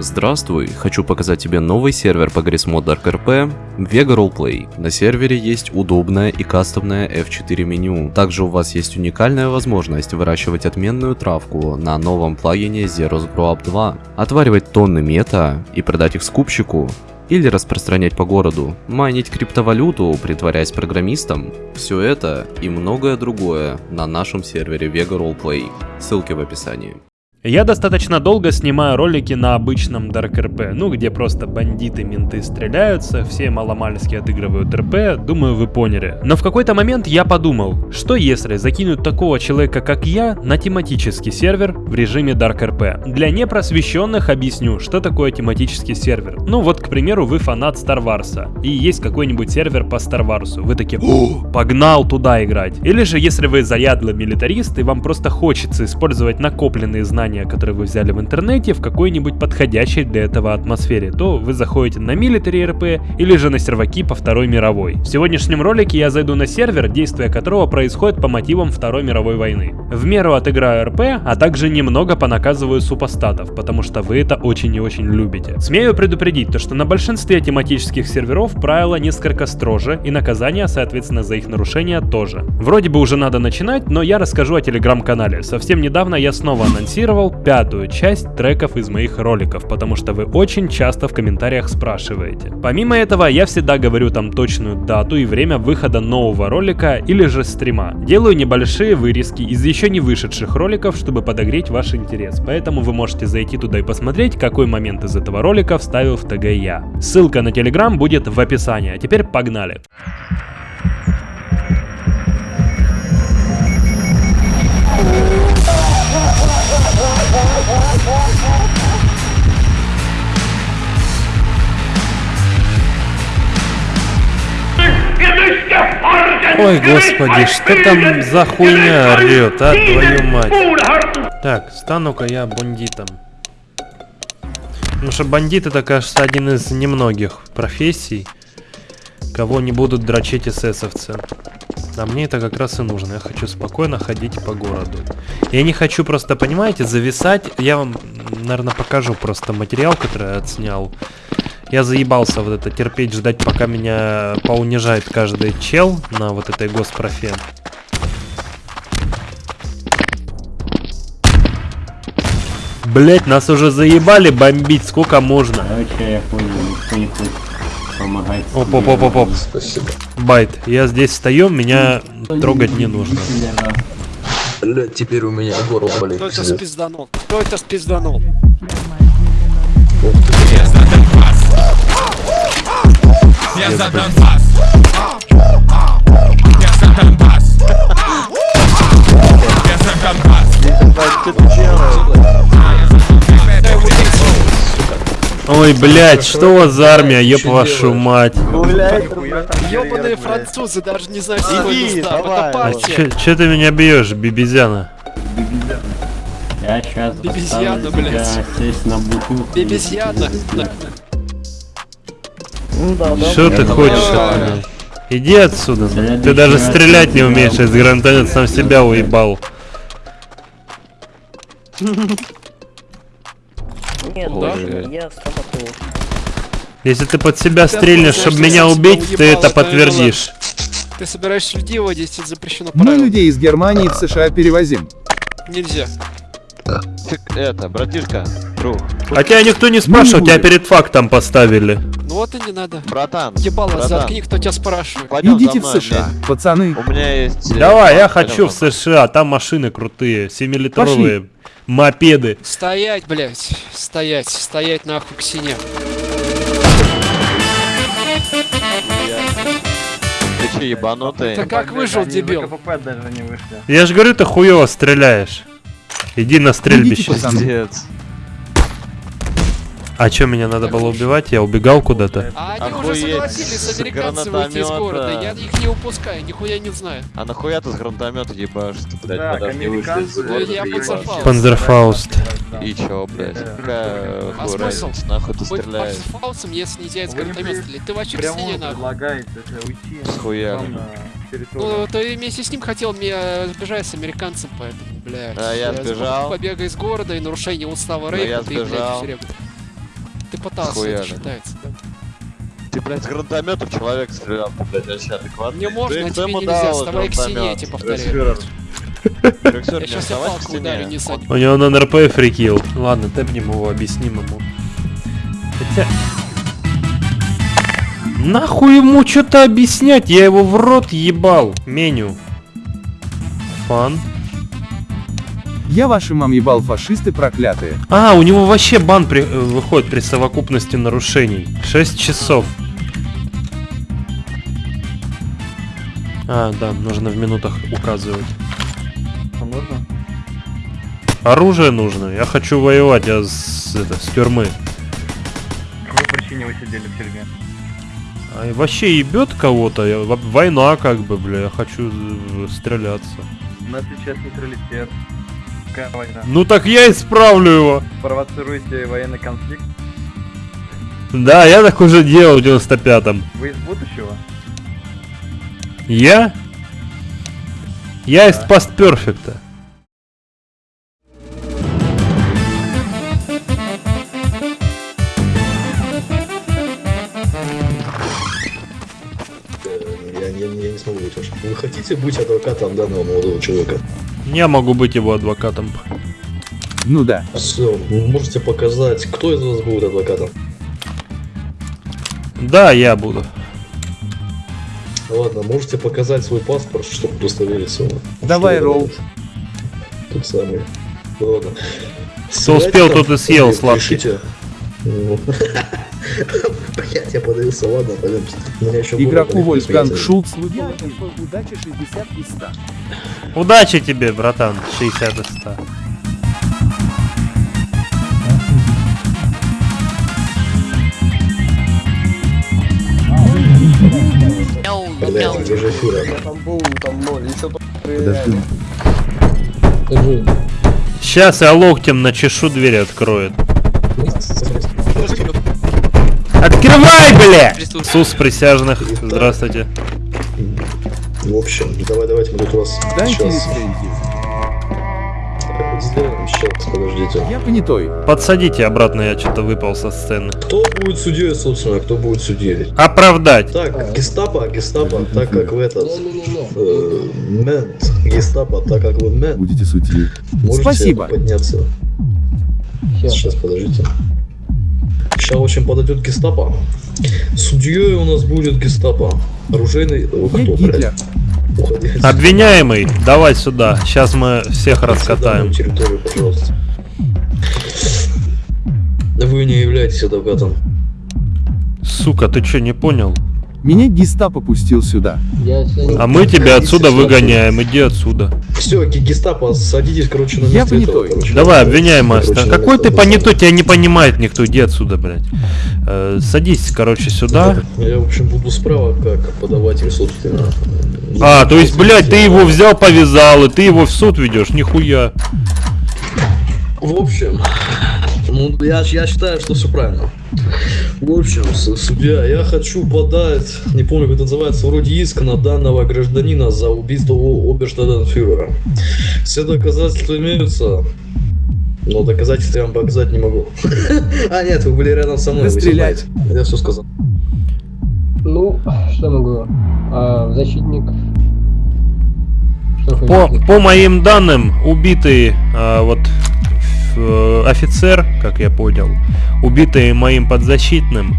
Здравствуй, хочу показать тебе новый сервер по Grismod Dark RP Vega Roleplay. На сервере есть удобное и кастомное F4 меню. Также у вас есть уникальная возможность выращивать отменную травку на новом плагине Zeros Grow Up 2, отваривать тонны мета и продать их скупщику, или распространять по городу, майнить криптовалюту, притворяясь программистом. Все это и многое другое на нашем сервере Vega Roleplay. Ссылки в описании. Я достаточно долго снимаю ролики на обычном Dark RP, ну где просто бандиты, менты стреляются, все маломальски отыгрывают РП, думаю вы поняли. Но в какой-то момент я подумал, что если закинуть такого человека как я на тематический сервер в режиме Dark RP. Для непросвещенных объясню, что такое тематический сервер. Ну вот, к примеру, вы фанат Star Wars, и есть какой-нибудь сервер по Star Wars, вы такие, О, погнал туда играть. Или же если вы заядлый милитарист и вам просто хочется использовать накопленные знания знания, которые вы взяли в интернете, в какой-нибудь подходящей для этого атмосфере, то вы заходите на Military RP или же на серваки по Второй мировой. В сегодняшнем ролике я зайду на сервер, действие которого происходит по мотивам Второй мировой войны. В меру отыграю РП, а также немного понаказываю супостатов, потому что вы это очень и очень любите. Смею предупредить, то что на большинстве тематических серверов правила несколько строже, и наказания, соответственно, за их нарушение тоже. Вроде бы уже надо начинать, но я расскажу о телеграм-канале. Совсем недавно я снова анонсировал, записывал пятую часть треков из моих роликов, потому что вы очень часто в комментариях спрашиваете. Помимо этого, я всегда говорю там точную дату и время выхода нового ролика или же стрима. Делаю небольшие вырезки из еще не вышедших роликов, чтобы подогреть ваш интерес, поэтому вы можете зайти туда и посмотреть, какой момент из этого ролика вставил в ТГ я. Ссылка на телеграм будет в описании, а теперь погнали! Ой, господи, что там за хуйня орет, а, твою мать. Так, стану-ка я бандитом. Потому что бандит это, кажется, один из немногих профессий, кого не будут дрочить эсэсовцы. А мне это как раз и нужно. Я хочу спокойно ходить по городу. Я не хочу просто, понимаете, зависать. Я вам, наверное, покажу просто материал, который я отснял. Я заебался вот это терпеть, ждать, пока меня поунижает каждый чел на вот этой госпрофе. Блять, нас уже заебали бомбить, сколько можно? Короче, я понял, никто не хочет помогать. Оп, оп, оп, оп, оп. Спасибо. Байт, я здесь стою, меня трогать не нужно. Блять, теперь у меня горло болит. Кто это спизданул? Кто это спизданул? Я за Донбасс. Я за Донбасс. Я за Донбасс. Ой, блядь, что у вас за армия, ёб вашу мать. Ёбаные французы даже не знают, что это А чё ты меня бьешь, бибизяна? Я сейчас Бибизьяна, блядь. сесть на бутылку. Бибизьяна. Что ты хочешь от меня? Иди отсюда. Ты даже стрелять не умеешь, из гранатомет сам себя уебал. Нет, даже я стоматолог. Если ты под себя стрельнешь, чтобы меня убить, ты это подтвердишь. Ты собираешься людей водить, это запрещено Мы людей из Германии в США перевозим. Нельзя. Это, братишка, друг. А тебя никто не спрашивал, тебя перед фактом поставили. Ну вот и не надо. Братан, Ебало, братан. заткни, кто тебя спрашивает. Пойдем Идите за в мной, США, блядь. пацаны. У меня есть... э, Давай, я хочу в США, там машины крутые, 7-литровые мопеды. Стоять, блядь. Стоять, стоять нахуй к стене. Ты че, ебанутый? Ты как выжил, дебил? Я же говорю, ты хуево стреляешь. Иди на стрельбище. Пиздец. А чё, меня надо было убивать? Я убегал куда-то. А они Охуеть, уже согласились с американцами выйти из города. Я их не упускаю, нихуя не знаю. А нахуя ты с гранатомета ебашь? Ты, блядь, Да, подожди, американцы- вышли из города, я. Панзерфауст. И чё, блядь? Какая А смысл? нахуй ты стреляешь? фаусом, если нельзя из гранатомета стрелять. Ты вообще к Прямо стене нахуй. предлагает это уйти Схуя. Ну, ты вместе с ним хотел меня сбежать с американцем, поэтому, блядь. А я за сбежал. Побега из города и нарушение устава Рейха, я ты, блядь, сбежал. Ты пытался, это считается, да? Ты, блядь, с гранатомета в человека стрелял, ты, блядь, вообще адекватный. Не можно, Ты тебе ему нельзя, дал вставай к стене, я тебе повторяю. Я сейчас я палку ударю, не садь. У него на НРП фрикил. Ладно, тэпнем его, объясним ему. Хотя... Нахуй ему что-то объяснять? Я его в рот ебал. Меню. Фан. Я вашим мам ебал фашисты проклятые. А, у него вообще бан при- э, выходит при совокупности нарушений. 6 часов. А, да, нужно в минутах указывать. А можно? Оружие нужно. Я хочу воевать, я с, это, с тюрьмы. По какой причине вы сидели в тюрьме? А вообще ебет кого-то. Я- во- Война как бы, бля, я хочу э, стреляться. У нас сейчас нейтралитет. Какая война? Ну так я исправлю его. Провоцируете военный конфликт? Да, я так уже делал в 95-м. Вы из будущего? Я? Я из постперфекта. Я, я, я не смогу быть вашим. Вы хотите быть адвокатом данного молодого человека? Я могу быть его адвокатом. Ну да. Все, можете показать, кто из вас будет адвокатом? Да, я буду. Ладно, можете показать свой паспорт, чтобы удостовериться. Давай, Роуз. Тут самый. Ладно. Кто успел, тот и съел сладкий. Блять, я подавился, ладно, еще Игроку Вольфганг. Шулц выпал удача 60 из 100. Удачи тебе, братан. 60 из 100. Блять, где же Фюрер? Подожди. Сейчас я локтем начешу, дверь откроет. Открывай, бля! Сус присяжных. Здравствуйте. В общем, давай, давайте мы тут у вас сейчас сделаем. Сейчас, подождите. Я понятой. Подсадите обратно, я что-то выпал со сцены. Кто будет судьей, собственно, кто будет судьей? Оправдать. Так, гестапо, гестапо, так как в этот... э, мент, гестапо, так как вы мент, Будете судьей. можете Спасибо. подняться. Сейчас, подождите. Сейчас очень подойдет гестапо. Судьей у нас будет гестапо. Оружейный... О, Я кто, блядь? Уходи. Обвиняемый, давай сюда. Сейчас мы всех На раскатаем. территорию, пожалуйста. Вы не являетесь адвокатом. Сука, ты что, не понял? Меня гестапо пустил сюда. А мы тебя отсюда выгоняем, иди отсюда. Все, гестапо, садитесь, короче, на Я этого, понятой. короче. Давай, обвиняемый. Короче, оста- на Какой ты понятой, тебя не понимает никто, иди отсюда, блядь. Э, садись, короче, сюда. Я, в общем, буду справа как подаватель, собственно. А, то есть, блядь, ты его взял, повязал, и ты его в суд ведешь, нихуя. В общем, ну, я, я считаю, что все правильно. В общем, судья, я хочу подать, не помню, как это называется, вроде иск на данного гражданина за убийство о- оберштадтфюрера. Все доказательства имеются, но доказательства я вам показать не могу. А, нет, вы были рядом со мной. вы знаете. Я все сказал. Ну, что могу? А, защитник. Что По, по моим данным, убитый а, вот э, офицер, как я понял, убитый моим подзащитным,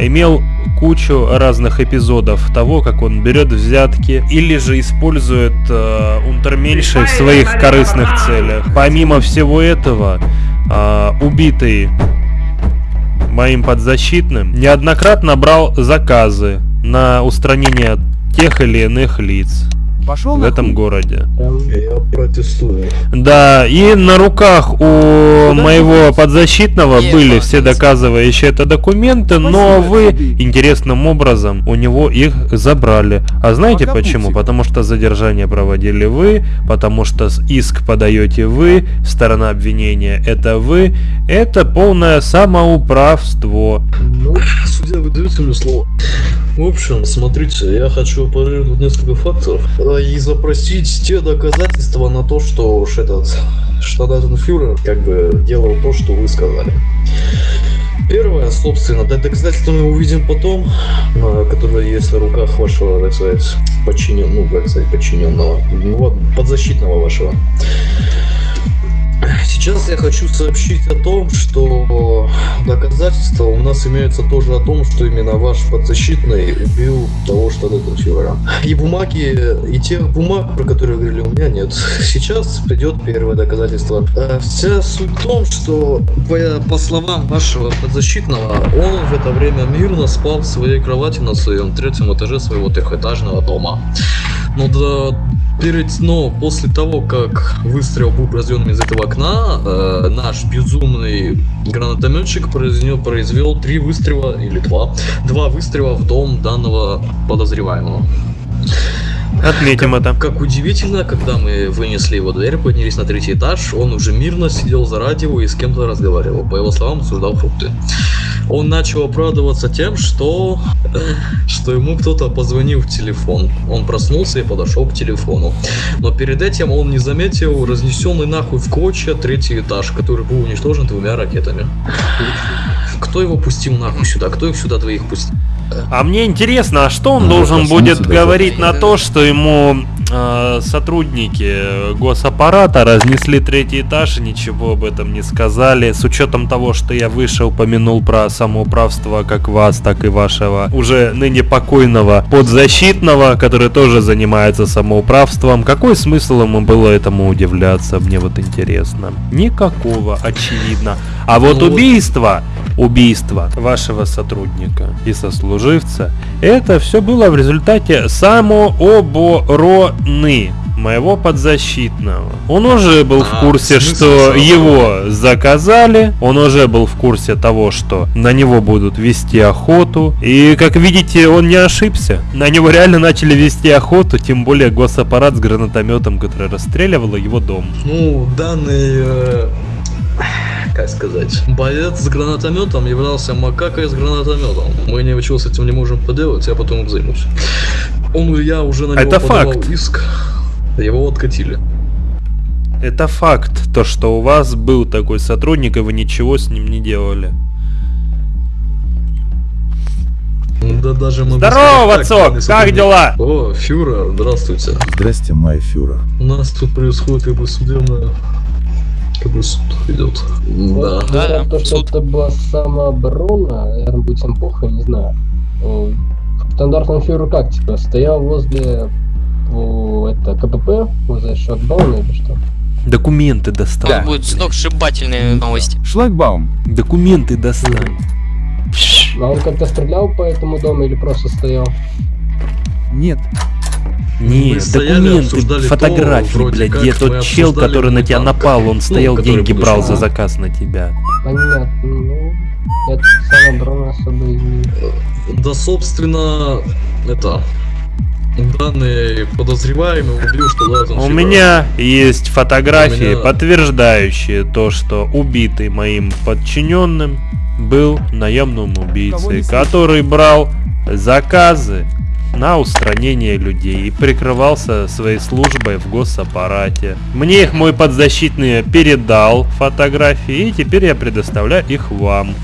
имел кучу разных эпизодов того, как он берет взятки или же использует э, унтерменьшей в своих корыстных целях. Помимо всего этого, а, убитый моим подзащитным неоднократно брал заказы на устранение тех или иных лиц Пошел в этом городе. Прям Я протестую. Да, и на руках у моего подзащитного были все доказывающие это документы, но вы интересным образом у него их забрали. А знаете почему? Потому что задержание проводили вы, потому что иск подаете вы, сторона обвинения это вы. Это полное самоуправство. ну, Судья, вы даете мне слово? В общем, смотрите, я хочу парировать несколько фактов э, и запросить те доказательства на то, что уж этот штадатенфюрер как бы делал то, что вы сказали. Первое, собственно, да, доказательства мы увидим потом, которые есть на руках вашего, так сказать, подчинен, ну, как сказать, подчиненного, ну, вот, подзащитного вашего. Сейчас я хочу сообщить о том, что доказательства у нас имеются тоже о том, что именно ваш подзащитный убил того штаб-фюрера. И бумаги, и тех бумаг, про которые говорили, у меня нет. Сейчас придет первое доказательство. Э, Вся суть в том, что по словам вашего подзащитного, он в это время мирно спал в своей кровати на своем третьем этаже своего трехэтажного дома. Но да, перед, но после того, как выстрел был произведен из этого окна, э, наш безумный гранатометчик произвел, произвел три выстрела или два, два выстрела в дом данного подозреваемого. Отметим это. Как удивительно, когда мы вынесли его дверь, поднялись на третий этаж, он уже мирно сидел за радио и с кем-то разговаривал. По его словам, обсуждал фрукты. Он начал оправдываться тем, что, что ему кто-то позвонил в телефон. Он проснулся и подошел к телефону. Но перед этим он не заметил разнесенный нахуй в клочья третий этаж, который был уничтожен двумя ракетами. Кто его пустил нахуй сюда? Кто их сюда двоих пустил? А мне интересно, а что он Ну, должен будет говорить на то, что ему э, сотрудники госаппарата разнесли третий этаж и ничего об этом не сказали, с учетом того, что я выше упомянул про самоуправство как вас, так и вашего уже ныне покойного подзащитного, который тоже занимается самоуправством. Какой смысл ему было этому удивляться, мне вот интересно. Никакого, очевидно. А вот Ну вот- убийство, убийство вашего сотрудника и сослуживца, это все было в результате самообороны моего подзащитного. Он уже был в А, курсе, что его заказали, он уже был в курсе того, что на него будут вести охоту, и, как видите, он не ошибся. На него реально начали вести охоту, тем более госаппарат с гранатометом, который расстреливал его дом. Ну, данный, э, как сказать, боец с гранатометом являлся макакой с гранатометом. Мы ничего с этим не можем поделать, я потом займусь. Он, я уже на него Это подавал факт. иск, его откатили. Это факт, то что у вас был такой сотрудник, и вы ничего с ним не делали. Да даже могу Здорово, сказать так, данный Как сотрудник- дела? О, фюрер, здравствуйте. Здрасте, мой фюрер. У нас тут происходит как бы судебное... Как бы суд идет. Да. Вот, говорят, то, что это была самооборона, наверное, будет всем похуй, не знаю. Стандартный фюрер как, типа, стоял возле о, это, КПП, возле шлагбауна или что? Документы достань. Там будут сногсшибательные новости. Шлагбаум. Документы достань. А он как-то стрелял по этому дому или просто стоял? Нет. Не, Мы стояли, документы, то, фотографии, блядь, где тот чел, который на тебя напал, он стоял, деньги брал за заказ на тебя. Понятно, ну, это особо. Да, собственно, это... Данный подозреваемый убил, что да, У меня есть фотографии, меня- подтверждающие то, что убитый моим подчиненным был наемным убийцей, который брал заказы на устранение людей и прикрывался своей службой в госаппарате. Мне их мой подзащитный передал фотографии, и теперь я предоставляю их вам.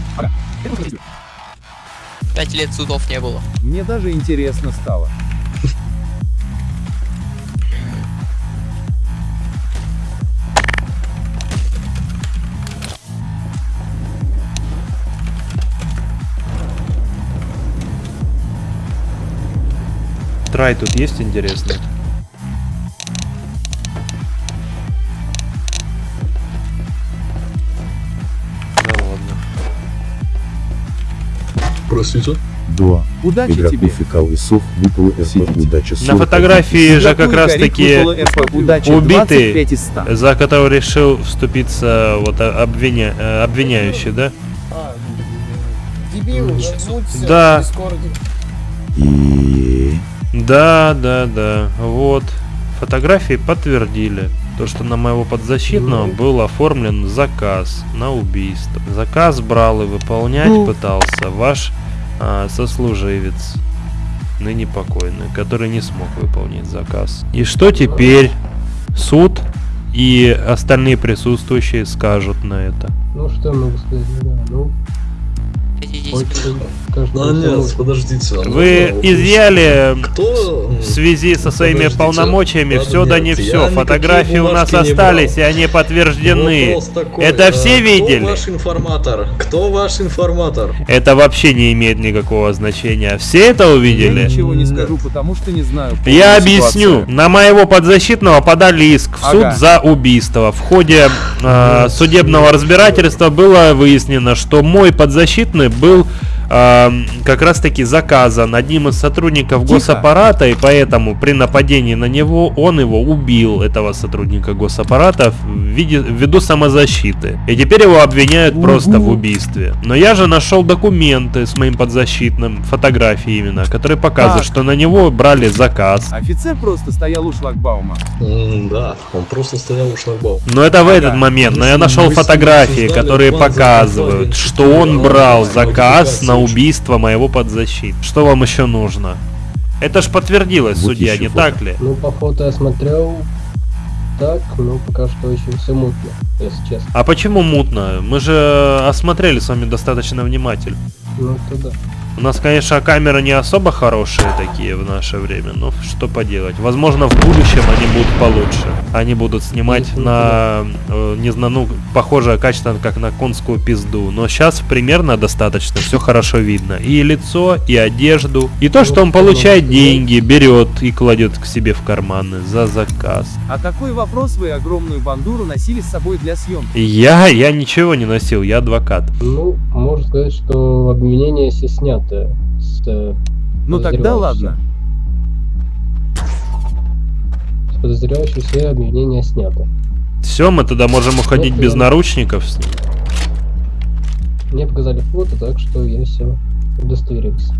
Пять лет судов не было. Мне даже интересно стало. Трай тут есть интересно? Ну ладно. Простите? Да. Удачи Игроку тебе. фекал весов выпало РП удача На 40. фотографии же как раз таки убитый, 25 из 100. за которого решил вступиться вот а- обвиня... э, обвиняющий, да? Дебил, Да. в Дискорде. И... Да, да, да. Вот. Фотографии подтвердили то, что на моего подзащитного был оформлен заказ на убийство. Заказ брал и выполнять пытался ваш а, сослуживец, ныне покойный, который не смог выполнить заказ. И что теперь суд и остальные присутствующие скажут на это? Ну, что я могу сказать, да, ну... Каждый Да нет, подождите. а Вы изъяли Кто? в связи со своими Подождите. полномочиями все да не я все. Фотографии у нас остались, и они подтверждены. Вопрос такой, Это э, все видели? Кто ваш информатор? Кто ваш информатор? Это вообще не имеет никакого значения. Все это Я увидели? ничего не скажу, потому что не знаю. Я объясню. На моего подзащитного подали иск в суд Ага. за убийство. В ходе э, судебного разбирательства было выяснено, что мой подзащитный был Brasil. Э, как раз таки заказан одним из сотрудников Тихо. госаппарата, и поэтому при нападении на него он его убил, этого сотрудника госаппарата, в виде, ввиду самозащиты. И теперь его обвиняют просто в убийстве. Но я же нашел документы с моим подзащитным, фотографии именно, которые показывают, Так. что на него брали заказ. Офицер просто стоял у шлагбаума. М, Да, он просто стоял у шлагбаума. Но это в Ага. этот момент. Но я Если нашел вы с ним фотографии, обсуждали которые план показывают, что он брал заказ на модификации. убийство моего подзащиты. Что вам еще нужно? Это ж подтвердилось, Вот судья, еще не фото. так ли? Ну, по фото я смотрел так, но пока что очень все мутно, если честно. А почему мутно? Мы же осмотрели с вами достаточно внимательно. Ну, то да. У нас, конечно, камеры не особо хорошие такие в наше время, но что поделать. Возможно, в будущем они будут получше. Они будут снимать на, э, не знаю, ну, похожее качество, как на конскую пизду. Но сейчас примерно достаточно, все хорошо видно. И лицо, и одежду, и то, что он получает деньги, берет и кладет к себе в карманы за заказ. А какой вопрос вы огромную бандуру носили с собой для съемки? Я, я ничего не носил, я адвокат. Ну, можно сказать, что обвинение все снято с э, Ну тогда ладно. С подозревающего все обвинения снято. Все, мы тогда можем уходить Ну, без да. наручников с ним. Мне показали фото, так что я все удостоверился.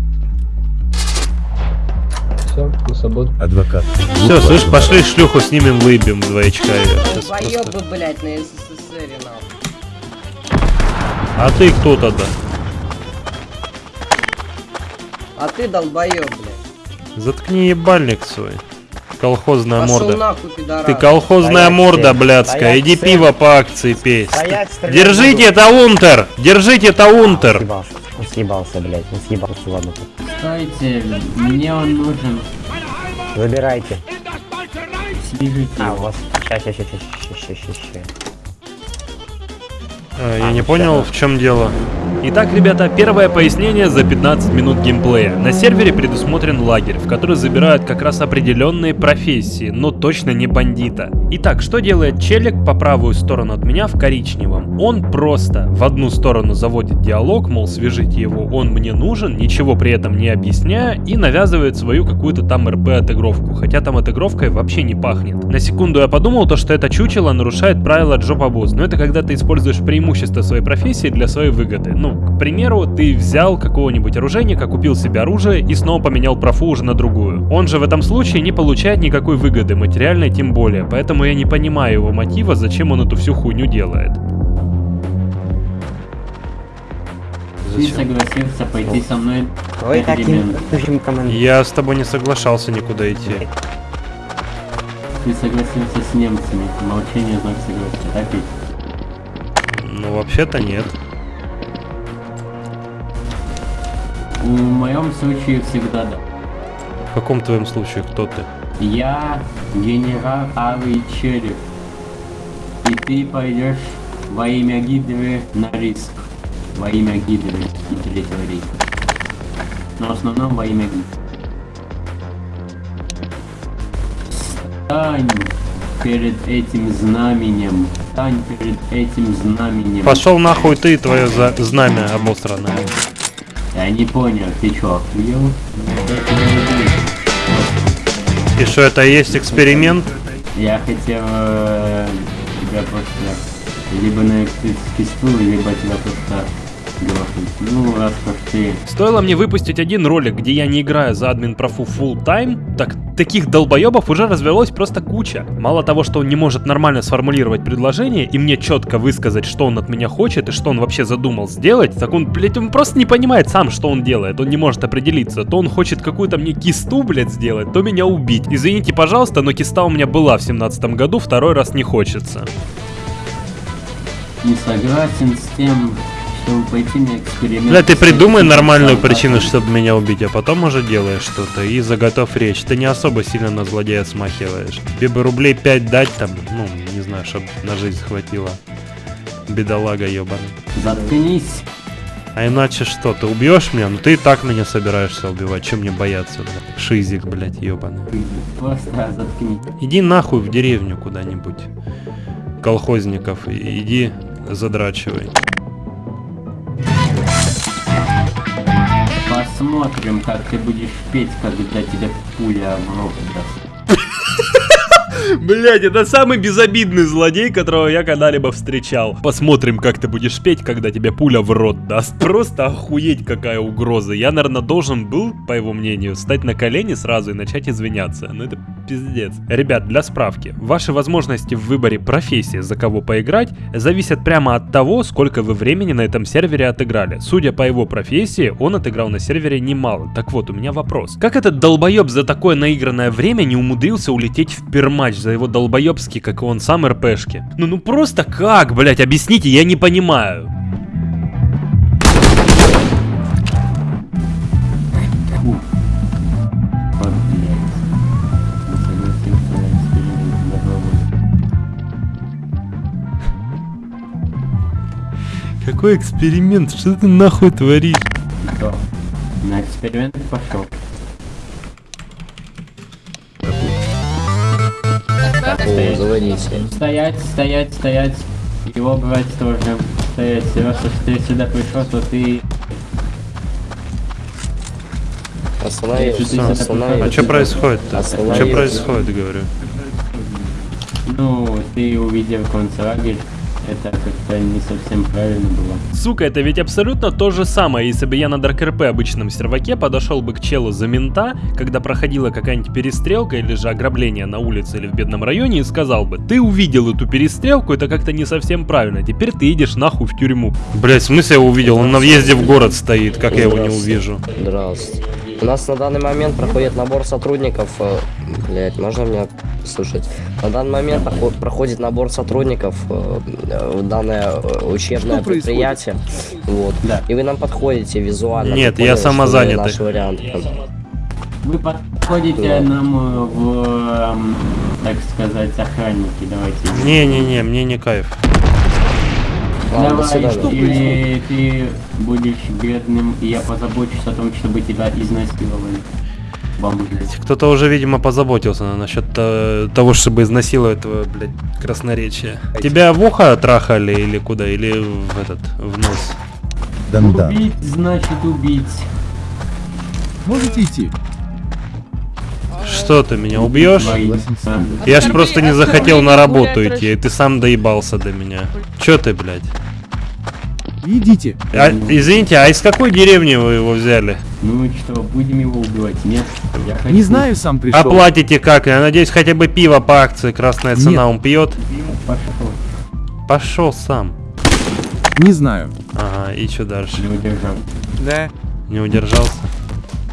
Все, на свободу. Адвокат. Все, слышь, пошли шлюху снимем, выебем двоечка. Щас просто- блядь, на СССР, нахуй. А ты кто тогда? А ты долбоёб, блядь. Заткни ебальник свой. Колхозная Пошел морда. нахуй, пидорас. Ты колхозная Стоять морда, всем. блядская. Стоять Иди всем. пиво по акции пей. Стоять, Держите таунтер! Держите таунтер! Съебался, он съебался, блядь, он съебался, ладно. Стойте, мне он нужен. Выбирайте. Свяжите А, у вас... Ща, ща, ща, ща, ща, ща. А, Я не понял, в чем дело. Итак, ребята, первое пояснение за 15 минут геймплея. На сервере предусмотрен лагерь, в который забирают как раз определенные профессии, но точно не бандита. Итак, что делает челик по правую сторону от меня в коричневом? Он просто в одну сторону заводит диалог, мол, свяжите его, он мне нужен, ничего при этом не объясняя, и навязывает свою какую-то там РП отыгровку, хотя там отыгровкой вообще не пахнет. На секунду я подумал, то, что это чучело нарушает правила Джопа Босс, но это когда ты используешь преимущество своей профессии для своей выгоды. Ну, к примеру, ты взял какого-нибудь оружейника, купил себе оружие и снова поменял профу уже на другую. Он же в этом случае не получает никакой выгоды, материальной тем более, поэтому я не понимаю его мотива, зачем он эту всю хуйню делает. Ты согласился пойти со мной в таким. Я с тобой не соглашался никуда идти. Ты согласился с немцами. Молчание знак согласия, так ведь? Ну, вообще-то нет. В моем случае всегда да. В каком твоем случае кто ты? Я генерал Алый Череп. И ты пойдешь во имя Гидры на риск. Во имя Гидры и Третьего рейха. Но в основном во имя Гидры. Стань перед этим знаменем. Стань перед этим знаменем. Пошел нахуй ты и твое за- знамя обосранное. Я не понял, ты чё, охуел? И что это есть эксперимент? Я хотел э, тебя просто либо на стул, либо тебя просто. Стоило мне выпустить один ролик, где я не играю за админ профу full time, так таких долбоебов уже развелось просто куча. Мало того, что он не может нормально сформулировать предложение и мне четко высказать, что он от меня хочет и что он вообще задумал сделать, так он, блядь, он просто не понимает сам, что он делает. Он не может определиться. То он хочет какую-то мне кисту, блядь, сделать, то меня убить. Извините, пожалуйста, но киста у меня была в семнадцатом году, второй раз не хочется. не согласен с тем, чтобы пойти на эксперимент. Бля, ты придумай нормальную причину, чтобы меня убить, а потом уже делаешь что-то и заготовь речь. Ты не особо сильно на злодея смахиваешь. Тебе бы рублей 5 дать там, ну, не знаю, чтобы на жизнь хватило. Бедолага ебаный. Заткнись. А иначе что, ты убьешь меня? Ну ты и так меня собираешься убивать, чем мне бояться, бля? Шизик, блядь, ебаный. Просто заткнись. Иди нахуй в деревню куда-нибудь. Колхозников, иди задрачивай. Посмотрим, как ты будешь петь, когда тебе пуля в рот даст. Блять, это самый безобидный злодей, которого я когда-либо встречал. Посмотрим, как ты будешь петь, когда тебе пуля в рот даст. Просто охуеть, какая угроза. Я, наверное, должен был, по его мнению, встать на колени сразу и начать извиняться. Ну это пиздец. Ребят, для справки. Ваши возможности в выборе профессии, за кого поиграть, зависят прямо от того, сколько вы времени на этом сервере отыграли. Судя по его профессии, он отыграл на сервере немало. Так вот, у меня вопрос. Как этот долбоеб за такое наигранное время не умудрился улететь в перматч за его долбоебский, как и он сам, РПшки? Ну, ну просто как, блять, объясните, я не понимаю. Какой эксперимент? Что ты нахуй творишь? Кто? На эксперимент пошел. Стоять. заводите. Стоять, стоять, стоять. Его брать тоже. Стоять. Раз уж ты сюда пришел, то ты... Остановись. А что происходит-то? Что происходит, говорю? Ну, ты увидел концлагерь. Это как-то не совсем правильно было. Сука, это ведь абсолютно то же самое, если бы я на Dark RP обычном серваке подошел бы к челу за мента, когда проходила какая-нибудь перестрелка или же ограбление на улице или в бедном районе и сказал бы, ты увидел эту перестрелку, это как-то не совсем правильно, теперь ты едешь нахуй в тюрьму. Блять, в смысле я увидел? Он на въезде в город стоит, как я его не увижу? Здравствуйте. У нас на данный момент проходит набор сотрудников. э, Блять, можно меня слушать? На данный момент проход- проходит набор сотрудников э, в данное э, учебное Что происходит? предприятие. Вот. Да. И вы нам подходите визуально. Нет, я самозанятый. Наш вариант. Вы подходите Да. нам в, эм, так сказать, охранники, давайте. Не-не-не, мне не кайф. Ладно, до Давай, свидания. или ты будешь бедным, и я позабочусь о том, чтобы тебя изнасиловали. Бомбы. Кто-то уже, видимо, позаботился насчет э, того, чтобы изнасиловать этого, блядь, красноречия. Тебя в ухо трахали или куда? Или в этот, в нос? Дандан. Убить значит убить. Можете идти. Что ты меня убьешь? Я ж просто не захотел на работу идти, и ты сам доебался до меня. Чё ты, блядь? Идите. А, извините, а из какой деревни вы его взяли? Ну и что, будем его убивать? Нет? Я хочу... Не знаю, сам пришел. Оплатите как? Я надеюсь, хотя бы пиво по акции красная цена Нет. он пьет? Пошел. Пошел сам. Не знаю. Ага, и что дальше? Не удержал. Да. Не удержался?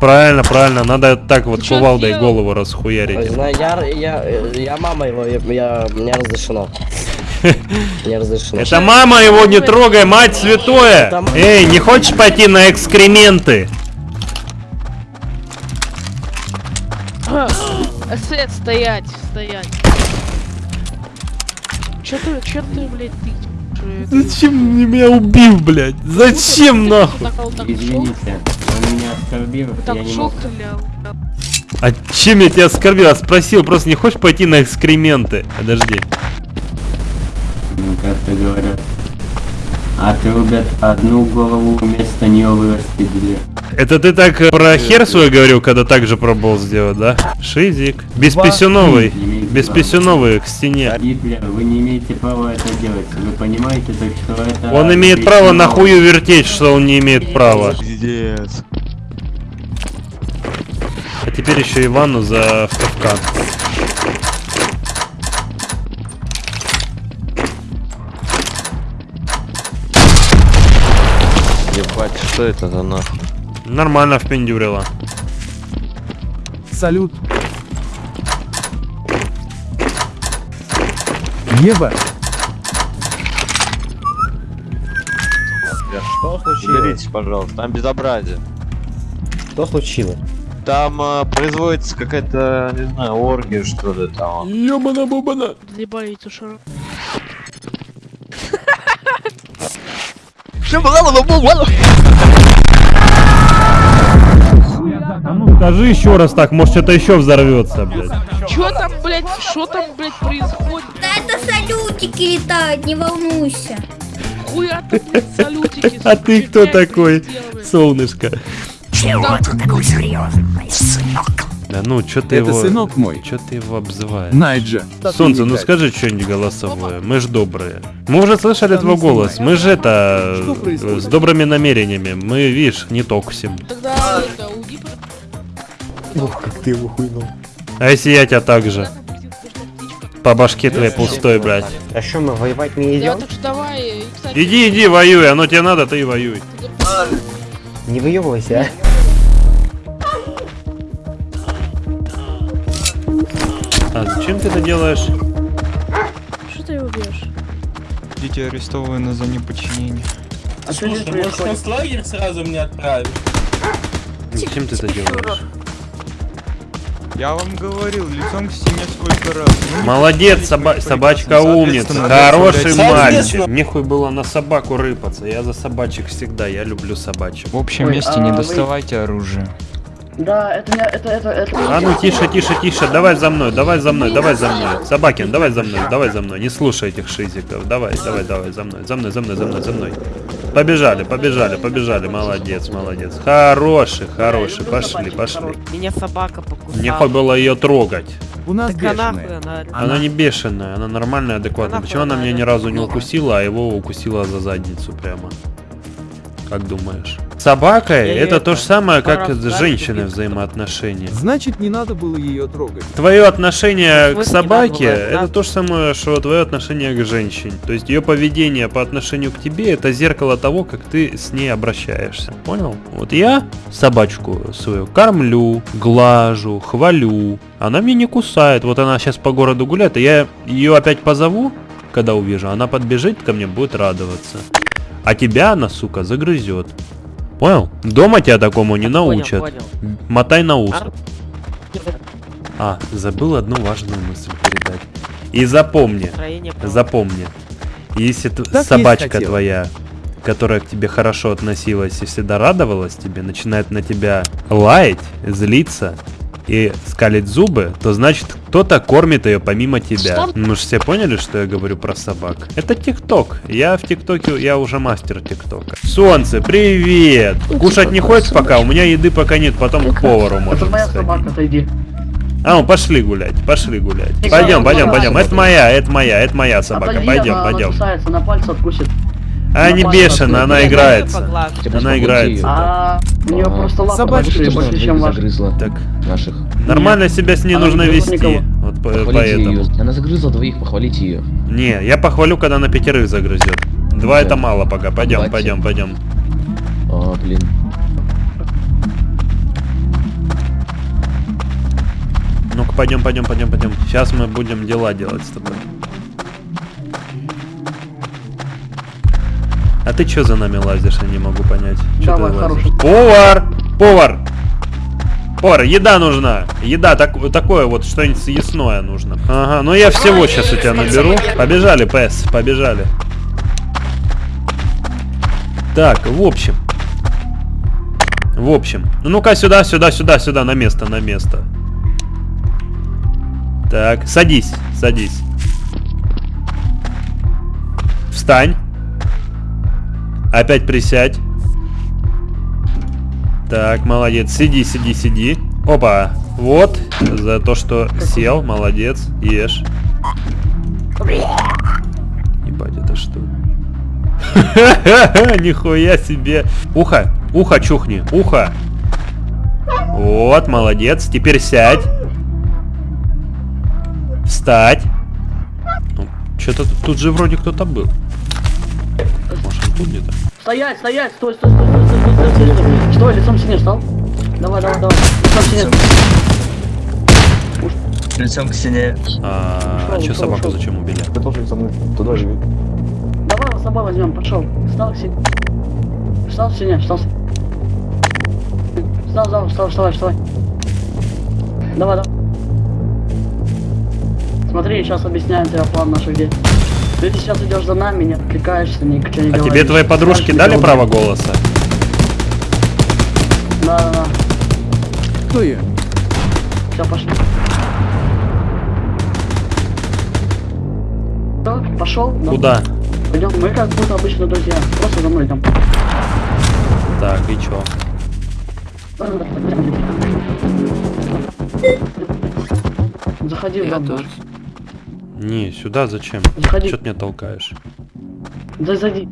Правильно, правильно, надо так вот чё кувалдой делал? голову расхуярить. Знаю, я, я, я мама его, я, я- мне разрешено. Не разрешено. Это мама его не трогай, мать святое! Эй, не хочешь пойти на экскременты? Свет, стоять, стоять. Чё ты, чё ты, блядь, ты? Зачем ты меня убил, блядь? Зачем нахуй? Извините, меня оскорбил, так я не мог. А чем я тебя оскорбил? Я спросил, просто не хочешь пойти на экскременты? Подожди. Ну, как-то говорят. Отрубят одну голову, вместо нее вырастет две. Это ты так э, про хер свой говорил, когда так же пробовал сделать, да? Шизик. Бесписюновый. Имеете Бесписюновый к стене. Гитлер, вы не имеете права это делать. Вы понимаете, так что это... Он имеет право на хую вертеть, что он не имеет права. Пиздец. А теперь еще Ивану за капкан. Ебать, что это за нахуй? Нормально впендюрила. Салют. Ева. Что случилось? Уберитесь, пожалуйста, там безобразие. Что случилось? Там э, производится какая-то, не знаю, оргия, что ли там. Ёбана-бубана. Заебали эту шару. Ну, скажи еще раз так, может это еще взорвется, блядь. Чё там, блядь, что там, блядь, происходит? Да это салютики летают, не волнуйся. Хуя ты, блядь, салютики. А ты кто такой, солнышко? Чего ты такой серьезный, Да ну, чё ты Это его... сынок мой. Чё ты его обзываешь? Найджа. Солнце, ну скажи что-нибудь голосовое, мы ж добрые. Мы уже слышали твой голос, мы же это... Что э? С добрыми намерениями, мы, видишь, не токсим. Тогда это, Ух, как ты его хуйнул. А если я тебя так же? По башке твоей пустой, блядь. А что, мы воевать не Да, идем? так что давай, кстати, Иди, иди, воюй, оно тебе надо, ты и воюй. Не выебывайся, А зачем ты это делаешь? что ты его бьешь? Дети арестованы за неподчинение. А что здесь происходит? лагерь сразу мне отправить? Зачем ты это делаешь? Я вам говорил, лицом к стене сколько раз. Ну, Молодец, соба- собачка умница, хороший мальчик. Мне хуй было на собаку рыпаться, я за собачек всегда, я люблю собачек. В общем Ой, месте а не вы- доставайте оружие. Да, это не, это, это, это... А ну тише, тише, тише, давай за мной, давай за мной, давай за мной. Собакин, давай за мной, давай за мной. Не слушай этих шизиков. Давай, давай, давай, за мной, за мной, за мной, за мной, за мной. Побежали, побежали, побежали. Молодец, молодец. Хороший, хороший. Пошли, пошли. Меня собака покусала. Мне хоть было ее трогать. У нас Так она она... Она не бешеная, она нормальная, адекватная. Она Почему она меня ни разу не укусила, а его укусила за задницу прямо? Как думаешь? Собака Я её это то это, же самое, как с женщиной взаимоотношения. Значит, не надо было ее трогать. Твое отношение к собаке это да? то же самое, что твое отношение к женщине. То есть ее поведение по отношению к тебе это зеркало того, как ты с ней обращаешься. Понял? Вот я собачку свою кормлю, глажу, хвалю. Она меня не кусает. Вот она сейчас по городу гуляет, и я ее опять позову, когда увижу. Она подбежит ко мне, будет радоваться. А тебя она, сука, загрызет. Понял? Дома тебя такому не научат. Понял, понял. Мотай на ус. А, забыл одну важную мысль передать. И запомни, запомни, если Так собачка твоя, которая к тебе хорошо относилась и всегда радовалась тебе, начинает на тебя лаять, злиться и скалить зубы, то значит кто-то кормит ее помимо тебя. Что? Ну все поняли, что я говорю про собак? Это ТикТок. Я в ТикТоке, я уже мастер ТикТока. Солнце, привет! Кушать не хочешь пока? У меня еды пока нет, потом к повару можем сходить. отойди. А, ну пошли гулять, пошли гулять. Пойдем, пойдем, пойдем. Это моя, это моя, это моя собака. Пойдем, пойдем. А не бешено, она играется. Она играется. А у нее просто большие, тоже больше, чем ваша. Так, наших. нормально себя с ней Она нужно вести. Вот поэтому. ее. Она загрызла двоих, похвалите ее. Не, я похвалю, когда на пятерых загрызет. Два это мало пока. Пойдем, пойдем, пойдем. А, блин. Ну-ка, пойдем, пойдем, пойдем, пойдем. Сейчас мы будем дела делать с тобой. А ты что за нами лазишь, я не могу понять. Чё Давай, ты хороший. Повар! Повар! Повар, еда нужна! Еда, так, такое вот, что-нибудь съестное нужно. Ага, ну я всего сейчас у тебя наберу. Побежали, ПС, побежали. Так, в общем. В общем. Ну ну-ка сюда, сюда, сюда, сюда, на место, на место. Так, садись, садись. Встань. Опять присядь. Так, молодец. Сиди, сиди, сиди. Опа. Вот. За то, что сел. Молодец. Ешь. Ебать, это что? Нихуя себе. Ухо. Ухо чухни. Ухо. Вот, молодец. Теперь сядь. Встать. Ну, Что-то тут, тут же вроде кто-то был. Тут где-то? Стоять, стоять, стой, стой, стой, стой, стой, стой, стой, стой. Стой, лицом к стене встал. Давай, давай, давай. Лицом к стене. Лицом к стене. А, Ушел, что ушел, собаку ушел. зачем убили? Ты должен со мной туда живи. Давай, с собой возьмем, пошел. Встал к стене. Встал, синяк, встал. Встал, встал, встал, вставай, вставай. Давай, давай. Смотри, сейчас объясняем тебе план наших действий. Ты сейчас идешь за нами, не отвлекаешься, ни ничего не А говоришь. тебе твои подружки Скажешь, дали право голоса? Да, да, да. Кто я? Все, пошли. Всё, Пошел? Да. Куда? Пойдем, мы как будто обычно друзья. Просто за мной идем. Так, и чё? Заходи в дом. наш. Не, сюда зачем? Заходи. Чё ты меня толкаешь? Да зайди.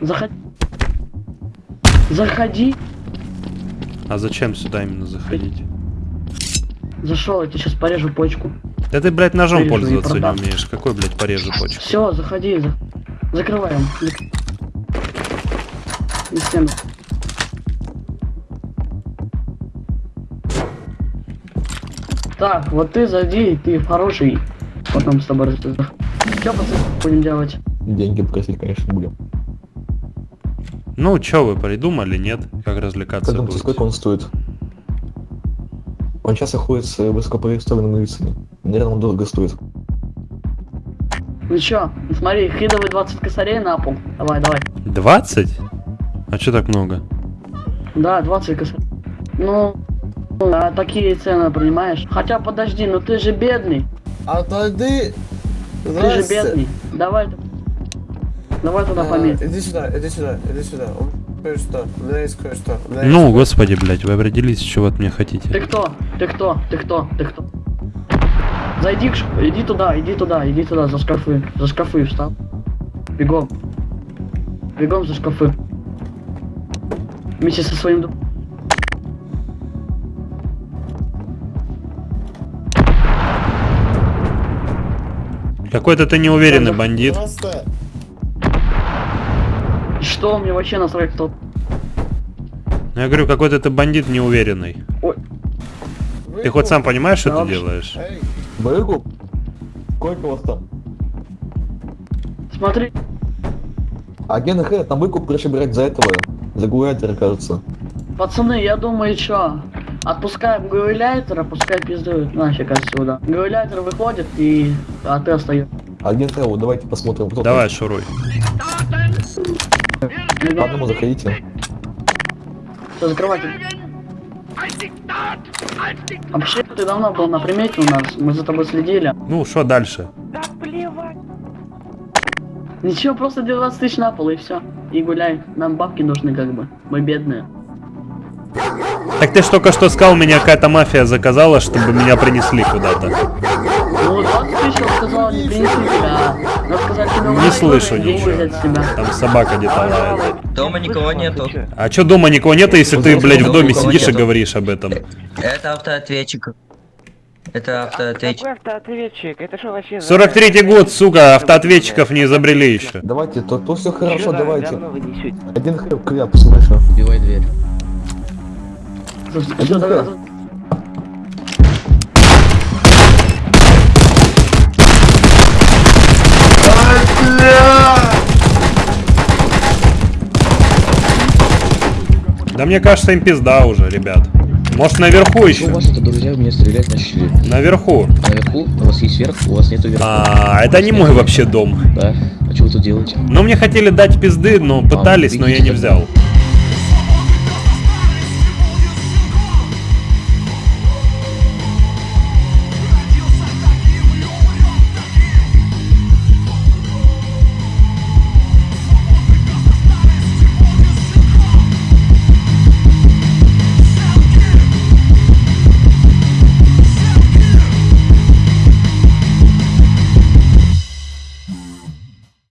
Заходи. Заходи. А зачем сюда именно заходить? Зашел, я тебе сейчас порежу почку. Да ты, блядь, ножом Вырежу и пользоваться не умеешь. Какой, блядь, порежу почку? Все, заходи. за- Закрываем. Зак- На стену. Так, вот ты зайди, ты хороший. Потом с тобой разберемся. Что, пацаны, будем делать? Деньги просить, конечно, будем. Ну, чё вы придумали, нет? Как развлекаться Как думаете, сколько он стоит? Он сейчас охотится с высокопроиставленными лицами. Наверное, он дорого стоит. Ну чё, смотри, хидовый 20 косарей на пол. Давай, давай. 20? А чё так много? Да, 20 косарей. Ну, а такие цены, понимаешь? Хотя подожди, ну ты же бедный. Отойди! Ты же бедный. Давай. Давай туда А, померь. Иди сюда, иди сюда, иди сюда. Кое-что, у меня есть кое-что. Ну, господи, блядь, вы определились, вы от меня Ты хотите. кто? Ты кто? Ты кто? Ты кто? Зайди к ш... Иди туда, иди туда, иди туда, за шкафы. За шкафы встал. Бегом. Бегом за шкафы. Вместе со своим... Какой-то ты неуверенный бандит. Что мне вообще насрать кто? Ну, я говорю, какой-то ты бандит неуверенный. Ой. Ты хоть сам понимаешь, что Да ты вообще- делаешь? Выкуп? Сколько у вас там? Смотри. Агент Х, там выкуп проще брать за этого. За гуляйтера, кажется. Пацаны, я думаю, чё? Отпускаем гауляйтера, пускай пиздует нафиг отсюда. Гауляйтер выходит и... А ты остаешь. Агент вот давайте посмотрим, кто Давай, шуруй. По одному заходите. Все, закрывайте. Вообще, ты давно был на примете у нас, мы за тобой следили. Ну, что дальше? Ничего, просто 12 тысяч на пол и все. И гуляй. Нам бабки нужны как бы. Мы бедные. Так ты ж только что сказал, меня какая-то мафия заказала, чтобы меня принесли куда-то. Ну, 20 тысяч он сказал, не тебя. Слышу ничего. Там собака где-то лает. Дома никого нету. А чё дома никого нет, если ты, блядь, в доме сидишь и нету. говоришь об этом? Это автоответчик. Это автоответчик. Какой автоответчик? Это что вообще? за- 43-й год, сука, автоответчиков не изобрели еще. Давайте, то, то все хорошо, давайте. Один Х, кляп, слышу. Убивай дверь. Да мне кажется, им пизда уже, ребят. Может наверху Что у еще? вас это, друзья, меня стрелять начали? Наверху. А наверху? У вас есть верх, у вас нету верха. А, это не мой вообще дом. Да? А что вы тут делаете? Ну, мне хотели дать пизды, но пытались, но я не взял.